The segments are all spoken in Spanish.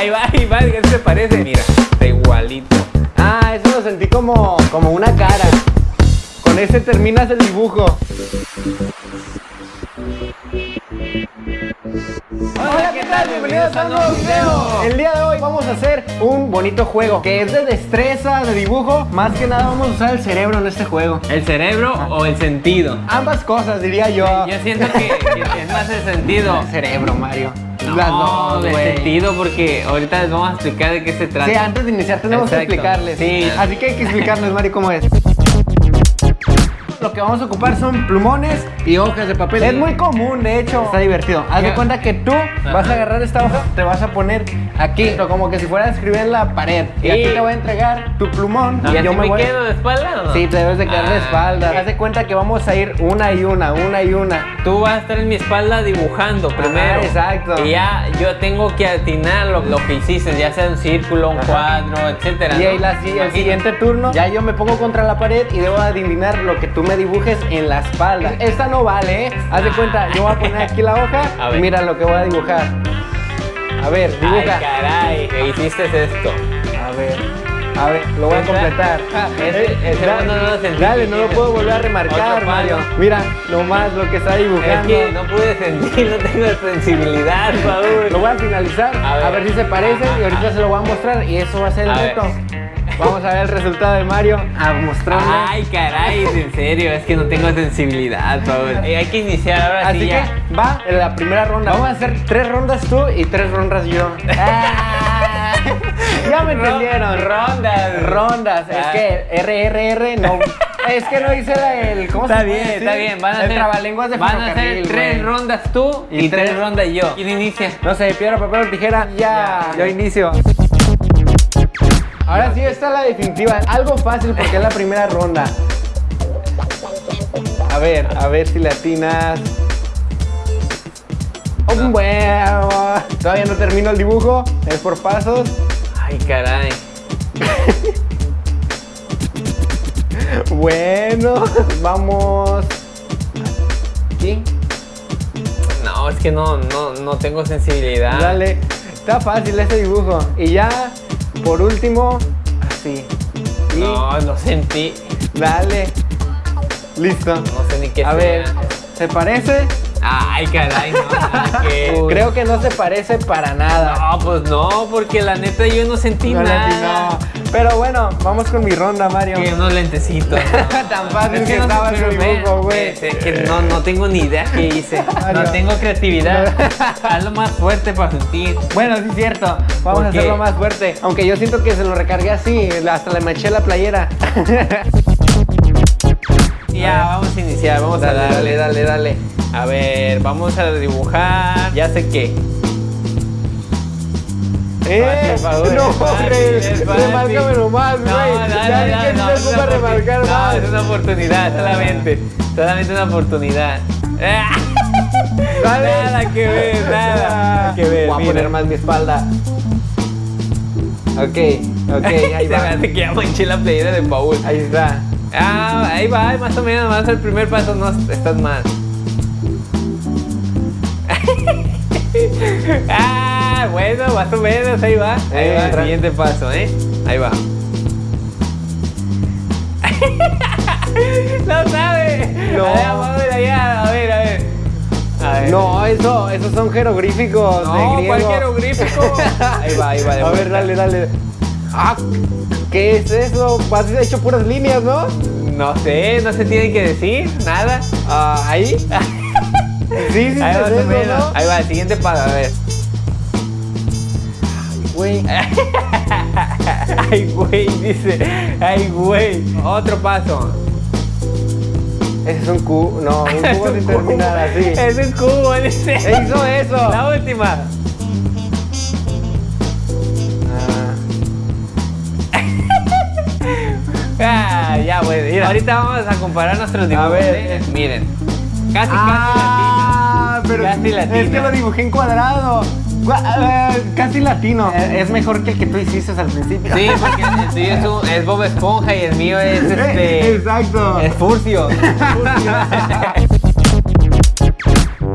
Ahí va, ahí va, ¿qué se parece? Mira, está igualito. Ah, eso lo sentí como, como una cara. Con ese terminas el dibujo. Hola, ¿qué tal? Bienvenidos a un nuevo video. El día de hoy vamos a hacer un bonito juego que es de destreza, de dibujo. Más que nada vamos a usar el cerebro en este juego. ¿El cerebro o el sentido? Ambas cosas, diría yo. Yo siento que, que es más el sentido. El cerebro, Mario. No, Las dos, el güey. sentido porque ahorita les vamos a explicar de qué se trata. Sí, antes de iniciar tenemos que explicarles. Sí. Así que hay que explicarles, Mario, cómo es. Lo que vamos a ocupar son plumones y hojas de papel. Es muy común, de hecho. Está divertido. Haz de cuenta que tú vas a agarrar esta hoja, te vas a poner aquí, como que si fuera a escribir en la pared. Y, Y- aquí te voy a entregar tu plumón. ¿Y y yo me voy. quedo de espalda o no? Sí, te debes de quedar de Ah, espalda. ok. Haz de cuenta que vamos a ir una y una, una y una. Tú vas a estar en mi espalda dibujando primero. exacto. Y ya yo tengo que atinar lo, lo que hiciste, ya sea un círculo, un Ajá. cuadro, etcétera. Y ¿no? ahí la, si- el siguiente turno, ya yo me pongo contra la pared y debo adivinar lo que tú me dibujes en la espalda. Esta no vale, ¿eh? Haz de cuenta, yo voy a poner aquí la hoja y mira lo que voy a dibujar. A ver, Ay, dibuja. caray, que hiciste esto. A ver, a ver, lo voy a completar. Ese- Eh, ese da- no lo sentí. Dale, no lo puedo volver a remarcar, Mario. Mira, nomás lo que está Es dibujando. que no pude sentir, no tengo sensibilidad, Paul. Lo voy a finalizar, A a ver. si se parecen y ahorita se lo voy a mostrar y eso va a ser el ver. Vamos a ver el resultado de Mario, a mostrarle. Ay, caray, en serio, es que no tengo sensibilidad, Paul. Hay que iniciar ahora Así sí que ya. va en la primera ronda. Vamos a hacer tres rondas tú y tres rondas yo. Ah, ya me entendieron. Rondas. Rondas. Es Ah. que RRR no. Es que no hice la- el. ¿Cómo Está se bien, puede está bien. Van a el hacer, trabalenguas de van a hacer tres rondas tú y, Y tres tres- rondas yo. ¿Quién inicia? No sé, piedra, papel o tijera. Ya, Ya. yo inicio. Ahora sí, esta es la definitiva. Algo fácil porque es la primera ronda. A ver, a ver si le atinas. Oh, bueno, todavía no termino el dibujo, es por pasos. Ay, caray. Bueno, vamos. Aquí, No, es que no, no, no tengo sensibilidad. dale. Está fácil este dibujo. Y ya, por último, así. Y No, no sentí. dale. Listo. No sé ni qué A sea. ver, ¿se parece? Ay, caray, no. nada que- Creo que no se parece para nada. No, pues no, porque la neta yo no sentí No nada. Pero bueno, vamos con mi ronda, Mario. Que unos lentecitos. ¿no? Tan fácil Es que no estaba pero dibujo, güey. Es que no, no tengo ni idea qué hice. Mario. No tengo creatividad. Hazlo más fuerte para sentir. Bueno, sí es cierto. Vamos ¿Por a hacerlo más fuerte. Aunque yo siento que se lo recargué así, hasta le manché la playera. Ya, vamos a iniciar, vamos a darle. dale, dale, dale. A ver, vamos a dibujar. Ya sé qué. ¿Eh? Paul, no, es fácil, re- es fácil. remárcame nomás, güey. No, no, ya no, no, no, no, se remarcar más. Es una oportunidad solamente. Solamente una oportunidad. Dale. Nada que ver, nada que ver. Voy a mira. poner más mi espalda. Ok, ok, ahí Se va. hace que ya manché la playera de Paul. Ahí está. Ah, ahí va, más o menos, más el primer paso no estás mal. ah, bueno, más o menos, ahí va. Ahí Eh, va, tra- siguiente paso, ¿eh? Ahí va. no sabe. No. A ver, vamos a ver allá, a ver, a ver. A ver. No, eso, esos son jeroglíficos de no, griego. ¿cuál jeroglífico? ahí va, ahí va. de A ver, dale, dale. Ah, ¿qué es eso? Has hecho puras líneas, ¿no? No sé, no se tiene que decir nada. Ah, ahí. Sí, sí, Ahí. Ahí va, el siguiente paso, a ver. Güey. Ay, güey, dice. Ay, güey. Otro paso. Ese es un cubo. No, un cubo sin terminar así. Es un cubo, dice. E hizo eso. La última. Ah, Ah, ya, güey. Mira, ahorita vamos a comparar nuestros dibujos. ver. ¿eh? Miren. Casi, Ah, pero Casi es latina. que lo dibujé en cuadrado. Eh, casi latino. Eh, Es mejor que el que tú hiciste al principio. Sí, porque el tuyo es, un- es Bob Esponja y el mío es este. Exacto. Es Furcio. Furcio.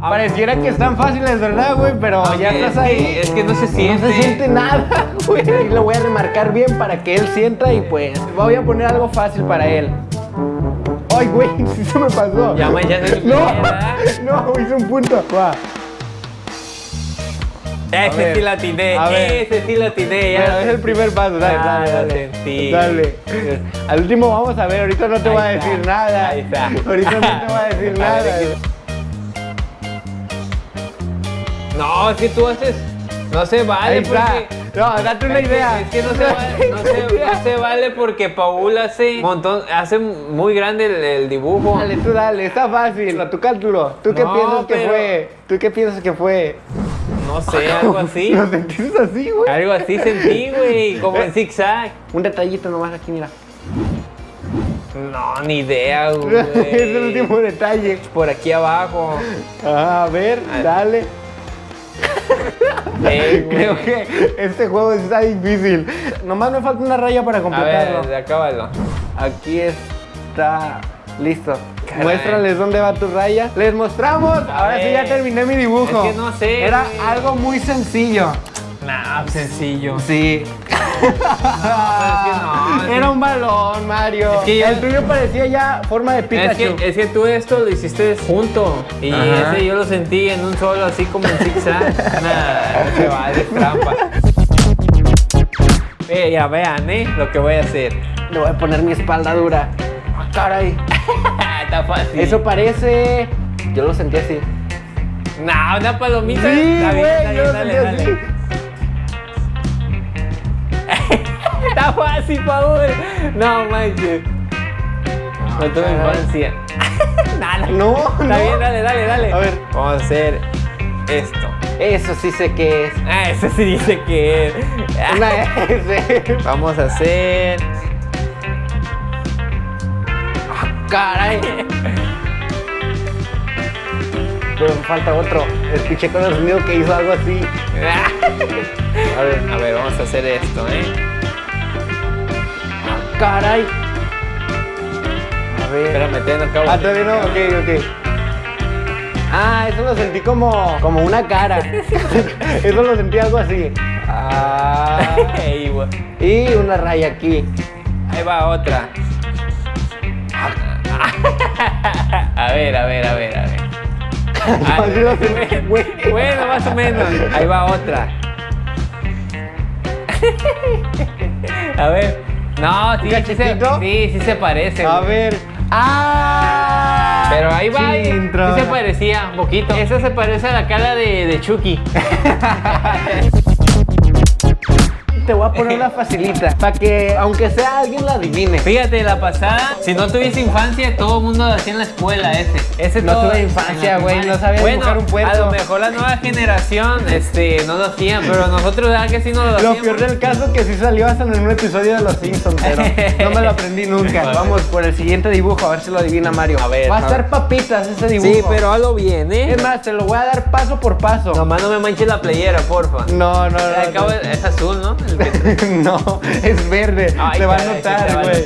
Pareciera que están fáciles, ¿verdad, güey? Pero ya es estás ahí. es que no se No siente. se siente nada, güey. Y lo voy a remarcar bien para que él sienta y pues voy a poner algo fácil para él. Ay, güey, sí se me pasó. Ya tu No, no, hice un punto. Va. Ese ver, sí la atiné, ese sí la atiné. Ya Bueno, es el primer paso, dale, dale, dale. Al último vamos a ver, ahorita no te voy a decir nada. ahí está. Ahorita no te voy a decir nada. No, es que tú haces. No se vale porque. No, date una idea. Es que no se, vale, no, se, no se vale porque Paul hace montón, hace muy grande el, el dibujo. Dale, tú dale, está fácil. A tu cálculo. ¿Tú qué No, piensas que fue? ¿Tú qué piensas que fue? No sé, algo así. ¿Lo sentiste así, güey? Algo así sentí, güey, como en zigzag. Un detallito nomás aquí, mira. No, ni idea, güey. es el último detalle. Por aquí abajo. Ah, a ver, dale. Ey. Creo que este juego está difícil. Nomás me falta una raya para A completarlo. ver, acábalo. Aquí está. Listo. Caray. Muéstrales dónde va tu raya. Les mostramos. Ahora sí ya terminé mi dibujo. Es que no sé, Era algo muy sencillo. Nah, sencillo. Sí. No, es que no. Era un balón, Mario. Es que yo- El tuyo parecía ya forma de Es Pikachu. que, es que tú esto lo hiciste junto y Ajá. ese yo lo sentí en un solo así como en zigzag. nah, no se vale, es trampa. Eh, ya vean, ¿eh? Lo que voy a hacer. Le voy a poner mi espalda dura. Ah, caray. Está fácil. Eso parece. Yo lo sentí así. Nah, una palomita. Sí, está bien, está dale, sentí dale. así. Está fácil, Paul. No manches. No tuve caray. infancia. Nada. No, Está no. bien, dale, dale, dale. A ver. Vamos a hacer esto. Eso sí sé que es. Ah, ese sí dice que es. Una S. Vamos a hacer. Caray. Pero me falta otro. Escuché con el sonido que hizo algo así. A ver, a ver, vamos a hacer esto, ¿eh? Caray. A ver. Espérame, te acabo. Ah, todavía no. Ok, ok. Ah, eso lo sentí como, como una cara. eso lo sentí algo así. Ah. Y una raya aquí. Ahí va otra. A ver, a ver, a ver, a ver. Ah. Bueno, más o menos. Ahí va otra. A ver. No, sí, sí se, sí, sí se parece. A ver. ¡Ah! Pero ahí va, Chintro. sí se parecía un poquito. Esa se parece a la cara de, de Chucky. Te voy a poner una facilita. Para que, aunque sea alguien la adivine. Fíjate, la pasada, si no tuviste infancia, todo el mundo lo hacía en la escuela ese. Ese No todo- tuve infancia, güey, no sabía bueno, dibujar un puerco. A lo mejor la nueva generación este, no lo hacían, pero nosotros, ¿verdad que sí no lo Lo hacíamos? peor del caso es que sí salió hasta en un episodio de Los Simpsons, pero no me lo aprendí nunca. Vamos por el siguiente dibujo, a ver si lo adivina Mario. A ver, Va a a estar ver. papitas ese dibujo. Sí, pero hazlo bien, ¿eh? Es más, te lo voy a dar paso por paso. Nomás no me manches la playera, porfa. No, no, no. Al cabo no. es azul, ¿no? El no, es verde. Ay, te va a notar, güey.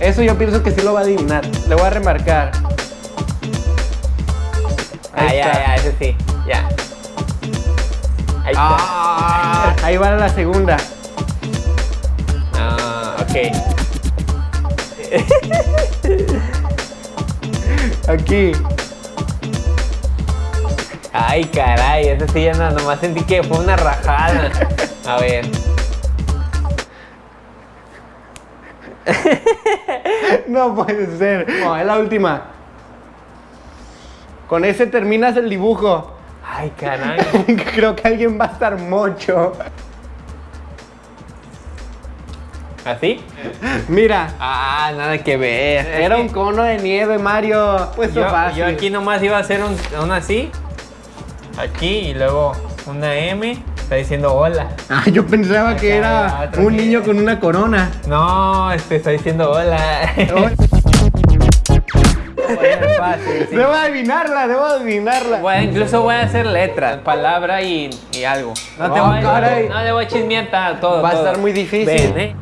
Eso yo pienso que sí lo va a adivinar. Le voy a remarcar. Ah, Ahí ya, está. ya, ese sí, ya. Ahí está. Ah, ahí va la segunda. Ah, ok. Aquí. Ay, caray, ese sí ya no, nomás sentí que fue una rajada. A ver. No puede ser. No, es la última. Con ese terminas el dibujo. Ay, caray. Creo que alguien va a estar mocho. ¿Así? Mira, Ah, nada que ver. era un cono de nieve, Mario. Pues yo, fácil. yo aquí nomás iba a hacer un, un así. Aquí y luego una M. Está diciendo hola. Ah, yo pensaba que era otro un que- niño con una corona. No, este está diciendo hola. Fácil, sí. Debo adivinarla, debo adivinarla. Bueno, incluso voy a hacer letras, palabra y, y algo. No, te Oh, voy, caray. no le voy a chismear todo. Va a estar muy difícil. Ven, ¿eh?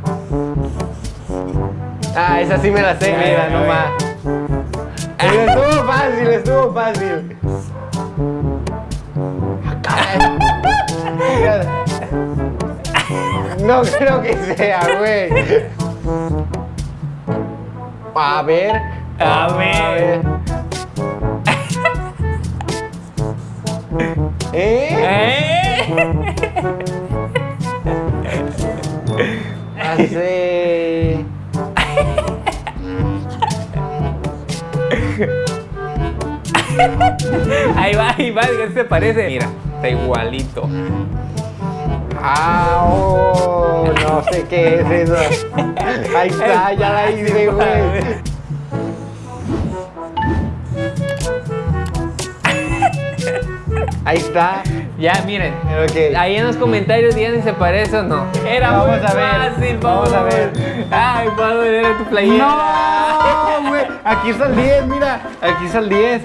Ah, esa sí me la sé, mira, nomás. Estuvo fácil, estuvo fácil. No creo que sea, güey. A ver. A ver. ¿Eh? ¿Eh? Hace. Ahí va, ahí va, ¿qué se parece? Mira, está igualito. Ah, oh, no sé qué es eso. Ahí está, ya la hice, güey. Ahí está. Ya, miren. Ok. Ahí en los comentarios digan si se parece o no. Era Vamos muy a ver, fácil, vamos a ver. Ay, Pablo, era tu playera. No, güey. Aquí está el 10, mira. Aquí está el 10.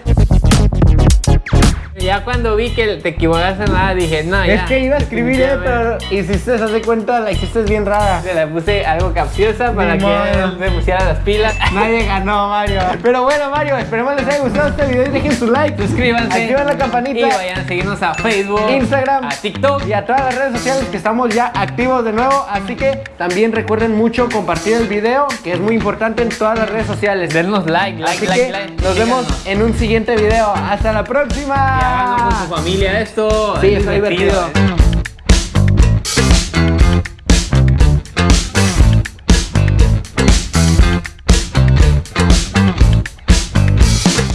Ya cuando vi que te equivocaste en nada, dije, no, ya. Es que iba a escribir, eh, pero hiciste, se hace cuenta, la hiciste bien rara. Se la puse algo capciosa para Ni que modo. se pusiera las pilas. Nadie ganó, Mario. Pero bueno, Mario, esperemos les haya gustado este video y dejen su like. Suscríbanse. Activen la campanita. Y vayan a seguirnos a Facebook, Instagram. a TikTok. y a todas las redes sociales que estamos ya activos de nuevo. Así que también recuerden mucho compartir el video, que es muy importante en todas las redes sociales. Denos like, like, Así like, que like. nos vemos en un siguiente video. Hasta la próxima. Con su familia esto. Sí, es está divertido.